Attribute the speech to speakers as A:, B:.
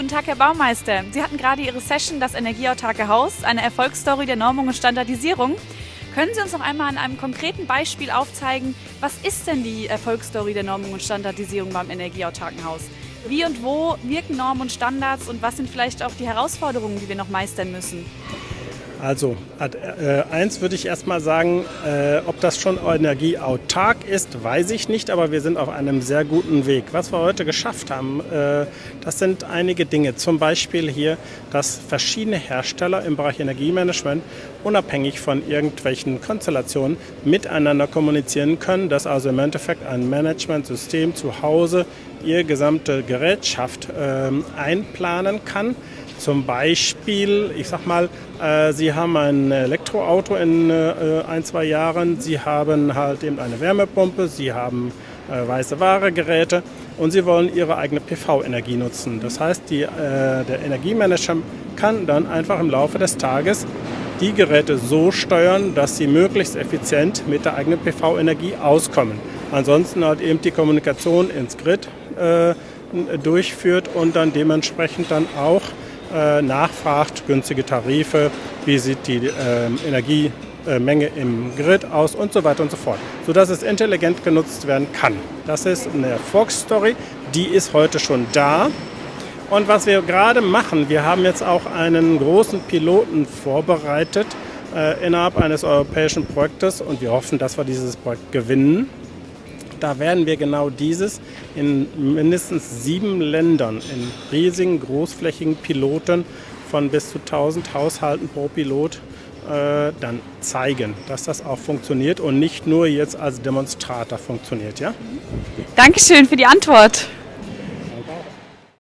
A: Guten Tag, Herr Baumeister. Sie hatten gerade Ihre Session Das energieautarke Haus, eine Erfolgsstory der Normung und Standardisierung. Können Sie uns noch einmal an einem konkreten Beispiel aufzeigen, was ist denn die Erfolgsstory der Normung und Standardisierung beim energieautarken Haus? Wie und wo wirken Normen und Standards und was sind vielleicht auch die Herausforderungen, die wir noch meistern müssen?
B: Also, äh, eins würde ich erstmal sagen, äh, ob das schon energieautark ist, weiß ich nicht, aber wir sind auf einem sehr guten Weg. Was wir heute geschafft haben, äh, das sind einige Dinge. Zum Beispiel hier, dass verschiedene Hersteller im Bereich Energiemanagement unabhängig von irgendwelchen Konstellationen miteinander kommunizieren können, dass also im Endeffekt ein Managementsystem zu Hause ihr gesamte Gerätschaft ähm, einplanen kann zum Beispiel, ich sag mal, äh, Sie haben ein Elektroauto in äh, ein, zwei Jahren, Sie haben halt eben eine Wärmepumpe, Sie haben äh, weiße Waregeräte und Sie wollen Ihre eigene PV-Energie nutzen. Das heißt, die, äh, der Energiemanager kann dann einfach im Laufe des Tages die Geräte so steuern, dass sie möglichst effizient mit der eigenen PV-Energie auskommen. Ansonsten halt eben die Kommunikation ins Grid äh, durchführt und dann dementsprechend dann auch äh, nachfragt, günstige Tarife, wie sieht die äh, Energiemenge im Grid aus und so weiter und so fort, sodass es intelligent genutzt werden kann. Das ist eine Erfolgsstory, die ist heute schon da. Und was wir gerade machen, wir haben jetzt auch einen großen Piloten vorbereitet äh, innerhalb eines europäischen Projektes und wir hoffen, dass wir dieses Projekt gewinnen. Da werden wir genau dieses in mindestens sieben Ländern, in riesigen, großflächigen Piloten von bis zu 1000 Haushalten pro Pilot äh, dann zeigen, dass das auch funktioniert und nicht nur jetzt als Demonstrator funktioniert. Ja?
A: Dankeschön für die Antwort.